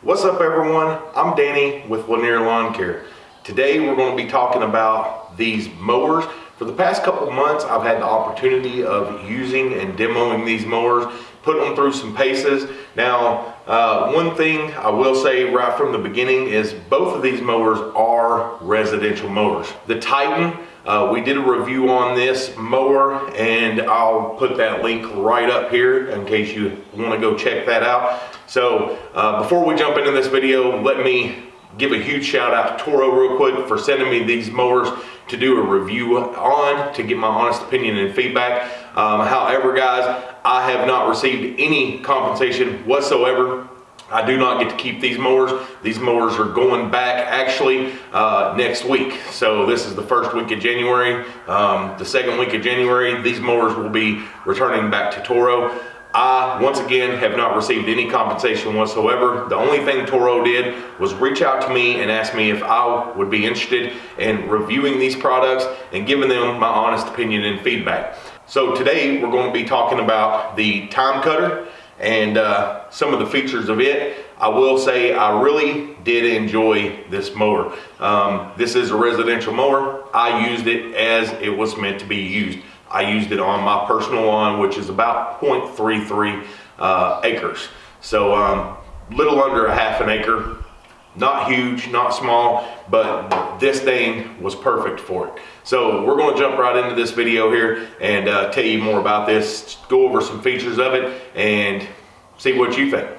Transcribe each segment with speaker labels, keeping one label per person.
Speaker 1: What's up everyone? I'm Danny with Lanier Lawn Care. Today we're going to be talking about these mowers. For the past couple months I've had the opportunity of using and demoing these mowers, putting them through some paces. Now uh, one thing I will say right from the beginning is both of these mowers are residential mowers. The Titan uh, we did a review on this mower and I'll put that link right up here in case you want to go check that out. So uh, before we jump into this video, let me give a huge shout out to Toro real quick for sending me these mowers to do a review on to get my honest opinion and feedback. Um, however, guys, I have not received any compensation whatsoever I do not get to keep these mowers. These mowers are going back actually uh, next week. So this is the first week of January. Um, the second week of January, these mowers will be returning back to Toro. I, once again, have not received any compensation whatsoever. The only thing Toro did was reach out to me and ask me if I would be interested in reviewing these products and giving them my honest opinion and feedback. So today we're going to be talking about the TimeCutter and uh, some of the features of it. I will say I really did enjoy this mower. Um, this is a residential mower. I used it as it was meant to be used. I used it on my personal lawn, which is about 0.33 uh, acres. So um, little under a half an acre. Not huge, not small, but this thing was perfect for it. So we're gonna jump right into this video here and uh, tell you more about this, go over some features of it and see what you think.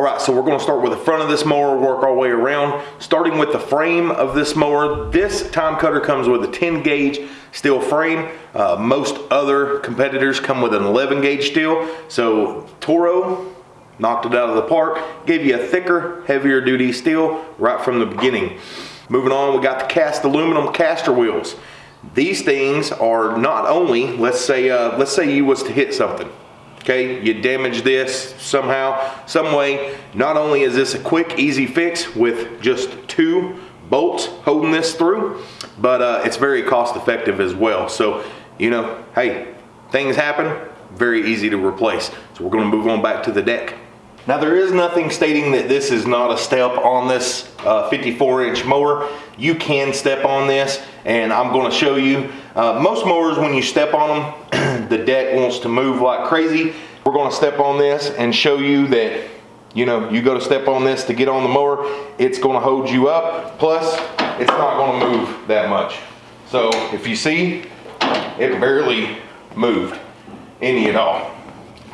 Speaker 1: All right, so we're gonna start with the front of this mower, work our way around. Starting with the frame of this mower, this TimeCutter comes with a 10 gauge steel frame. Uh, most other competitors come with an 11 gauge steel. So Toro knocked it out of the park, gave you a thicker, heavier duty steel right from the beginning. Moving on, we got the cast aluminum caster wheels. These things are not only, let's say, uh, let's say you was to hit something okay you damage this somehow some way not only is this a quick easy fix with just two bolts holding this through but uh, it's very cost effective as well so you know hey things happen very easy to replace so we're going to move on back to the deck now there is nothing stating that this is not a step on this uh, 54 inch mower. You can step on this and I'm going to show you. Uh, most mowers when you step on them, the deck wants to move like crazy. We're going to step on this and show you that you know, you go to step on this to get on the mower, it's going to hold you up. Plus, it's not going to move that much. So if you see, it barely moved any at all.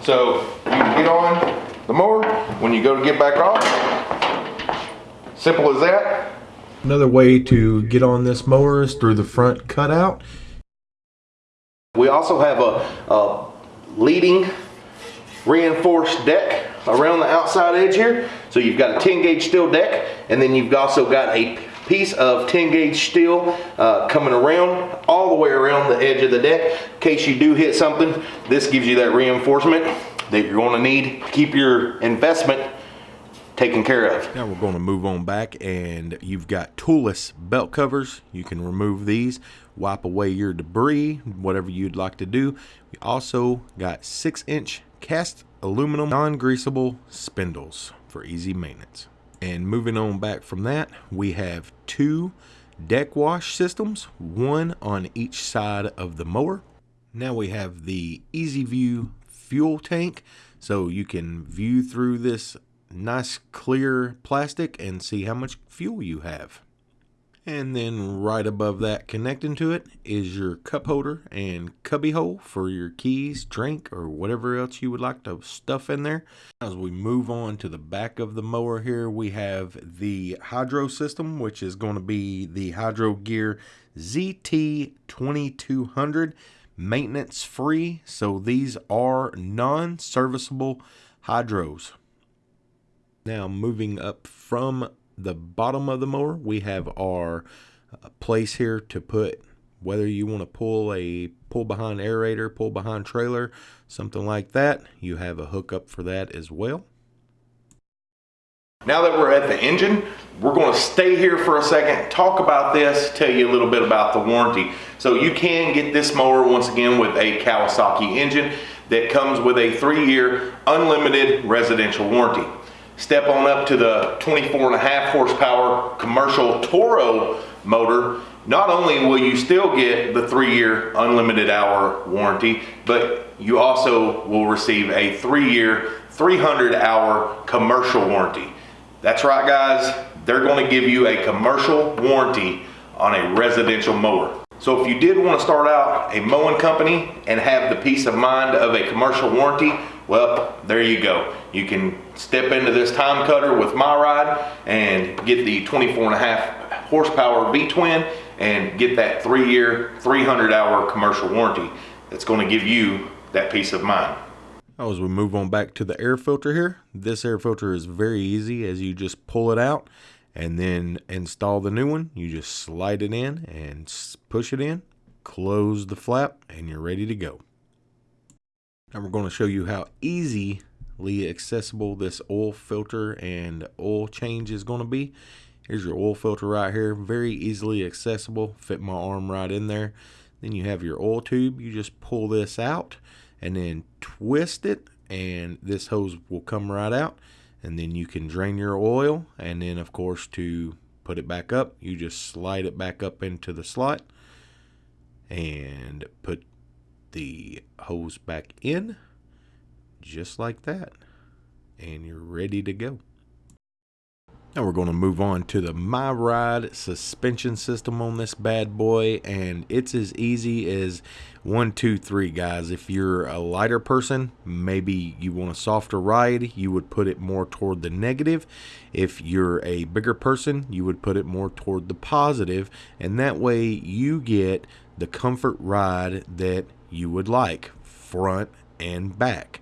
Speaker 1: So you can get on, the mower. When you go to get back off, simple as that.
Speaker 2: Another way to get on this mower is through the front cutout.
Speaker 1: We also have a, a leading reinforced deck around the outside edge here. So you've got a 10 gauge steel deck and then you've also got a piece of 10 gauge steel uh, coming around all the way around the edge of the deck. In case you do hit something, this gives you that reinforcement that you're going to need to keep your investment taken care of.
Speaker 2: Now we're going to move on back and you've got toolless belt covers. You can remove these, wipe away your debris, whatever you'd like to do. We also got six inch cast aluminum non-greasable spindles for easy maintenance. And moving on back from that, we have two deck wash systems, one on each side of the mower. Now we have the Easy View fuel tank so you can view through this nice clear plastic and see how much fuel you have. And then right above that connecting to it is your cup holder and cubby hole for your keys, drink, or whatever else you would like to stuff in there. As we move on to the back of the mower here, we have the hydro system, which is going to be the Hydro Gear ZT2200 maintenance free. So these are non-serviceable hydros. Now moving up from the bottom of the mower, we have our uh, place here to put whether you want to pull a pull behind aerator, pull behind trailer, something like that. You have a hookup for that as well.
Speaker 1: Now that we're at the engine, we're going to stay here for a second, talk about this, tell you a little bit about the warranty. So you can get this mower once again with a Kawasaki engine that comes with a three-year unlimited residential warranty. Step on up to the 24 and a half horsepower commercial Toro motor. Not only will you still get the three-year unlimited hour warranty, but you also will receive a three-year 300 hour commercial warranty. That's right guys, they're gonna give you a commercial warranty on a residential mower. So if you did want to start out a mowing company and have the peace of mind of a commercial warranty, well, there you go. You can step into this TimeCutter with MyRide and get the 24 and a half horsepower V-twin and get that three year, 300 hour commercial warranty. That's going to give you that peace of mind.
Speaker 2: Now as we move on back to the air filter here, this air filter is very easy as you just pull it out and then install the new one. You just slide it in and push it in, close the flap, and you're ready to go. Now we're going to show you how easily accessible this oil filter and oil change is going to be. Here's your oil filter right here, very easily accessible, fit my arm right in there. Then you have your oil tube, you just pull this out and then twist it and this hose will come right out and then you can drain your oil and then of course to put it back up you just slide it back up into the slot and put the hose back in just like that and you're ready to go now we're going to move on to the MyRide suspension system on this bad boy and it's as easy as one, two, three guys. If you're a lighter person, maybe you want a softer ride, you would put it more toward the negative. If you're a bigger person, you would put it more toward the positive and that way you get the comfort ride that you would like front and back.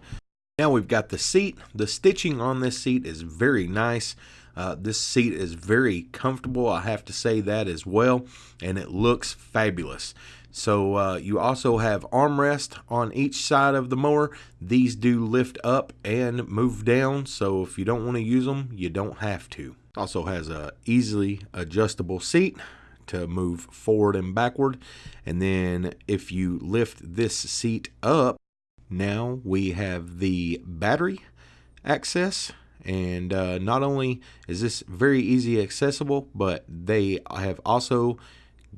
Speaker 2: Now we've got the seat. The stitching on this seat is very nice. Uh, this seat is very comfortable, I have to say that as well, and it looks fabulous. So uh, you also have armrest on each side of the mower. These do lift up and move down, so if you don't want to use them, you don't have to. Also has a easily adjustable seat to move forward and backward. And then if you lift this seat up, now we have the battery access and uh, not only is this very easy accessible, but they have also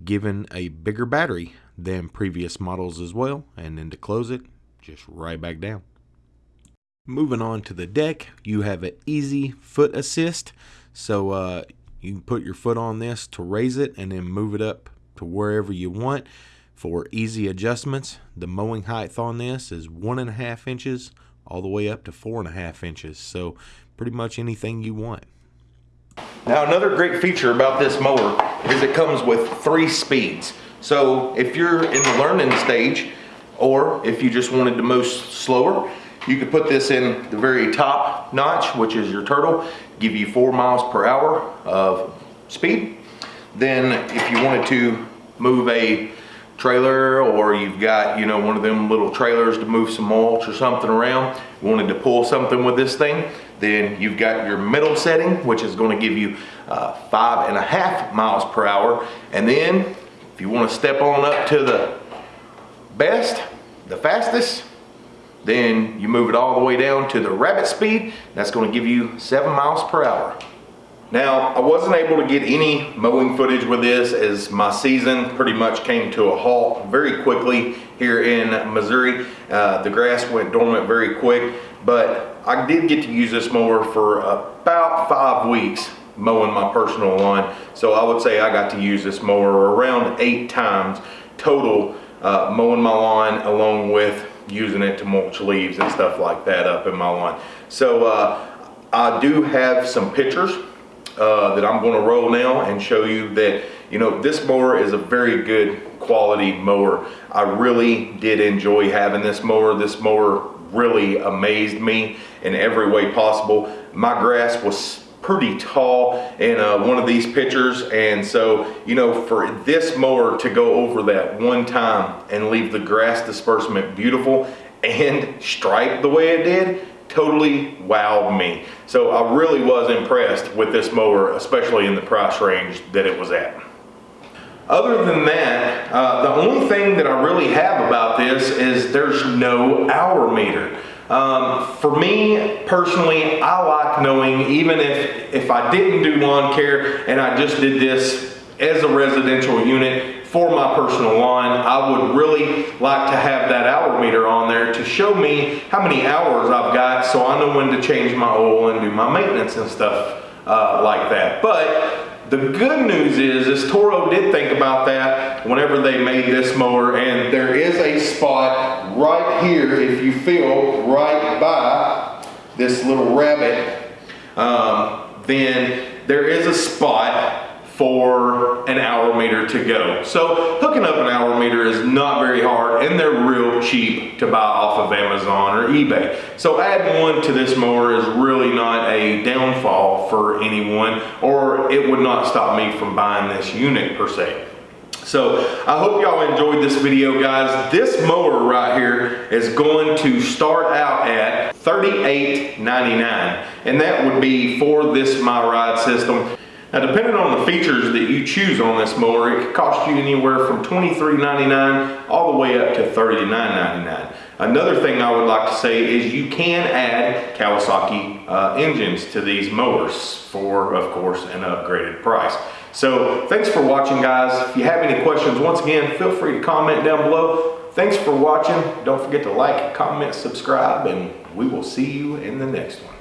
Speaker 2: given a bigger battery than previous models as well. And then to close it, just right back down. Moving on to the deck, you have an easy foot assist. So uh, you can put your foot on this to raise it and then move it up to wherever you want for easy adjustments. The mowing height on this is one and a half inches all the way up to four and a half inches. So pretty much anything you want.
Speaker 1: Now another great feature about this mower is it comes with three speeds. So if you're in the learning stage or if you just wanted to mow slower, you could put this in the very top notch, which is your turtle, give you four miles per hour of speed. Then if you wanted to move a trailer or you've got, you know, one of them little trailers to move some mulch or something around, wanted to pull something with this thing, then you've got your middle setting, which is going to give you uh, five and a half miles per hour. And then if you want to step on up to the best, the fastest, then you move it all the way down to the rabbit speed. That's going to give you seven miles per hour. Now, I wasn't able to get any mowing footage with this as my season pretty much came to a halt very quickly here in Missouri. Uh, the grass went dormant very quick, but I did get to use this mower for about five weeks mowing my personal lawn. So I would say I got to use this mower around eight times total uh, mowing my lawn along with using it to mulch leaves and stuff like that up in my lawn. So uh, I do have some pictures uh, that I'm going to roll now and show you that you know this mower is a very good quality mower. I really did enjoy having this mower. This mower really amazed me in every way possible. My grass was pretty tall in uh, one of these pictures and so you know for this mower to go over that one time and leave the grass disbursement beautiful and striped the way it did totally wowed me. So I really was impressed with this mower, especially in the price range that it was at. Other than that, uh, the only thing that I really have about this is there's no hour meter. Um, for me personally, I like knowing even if, if I didn't do lawn care and I just did this as a residential unit for my personal lawn, I would really like to have that hour meter on there to show me how many hours I've got so I know when to change my oil and do my maintenance and stuff uh, like that. But the good news is, is Toro did think about that whenever they made this mower, and there is a spot right here, if you feel, right by this little rabbit, um, then there is a spot for an hour meter to go. So hooking up an hour meter is not very hard and they're real cheap to buy off of Amazon or eBay. So adding one to this mower is really not a downfall for anyone or it would not stop me from buying this unit per se. So I hope y'all enjoyed this video guys. This mower right here is going to start out at $38.99 and that would be for this My Ride system. Now depending on the features that you choose on this mower, it could cost you anywhere from $23.99 all the way up to $39.99. Another thing I would like to say is you can add Kawasaki uh, engines to these mowers for, of course, an upgraded price. So thanks for watching guys. If you have any questions, once again, feel free to comment down below. Thanks for watching. Don't forget to like, comment, subscribe, and we will see you in the next one.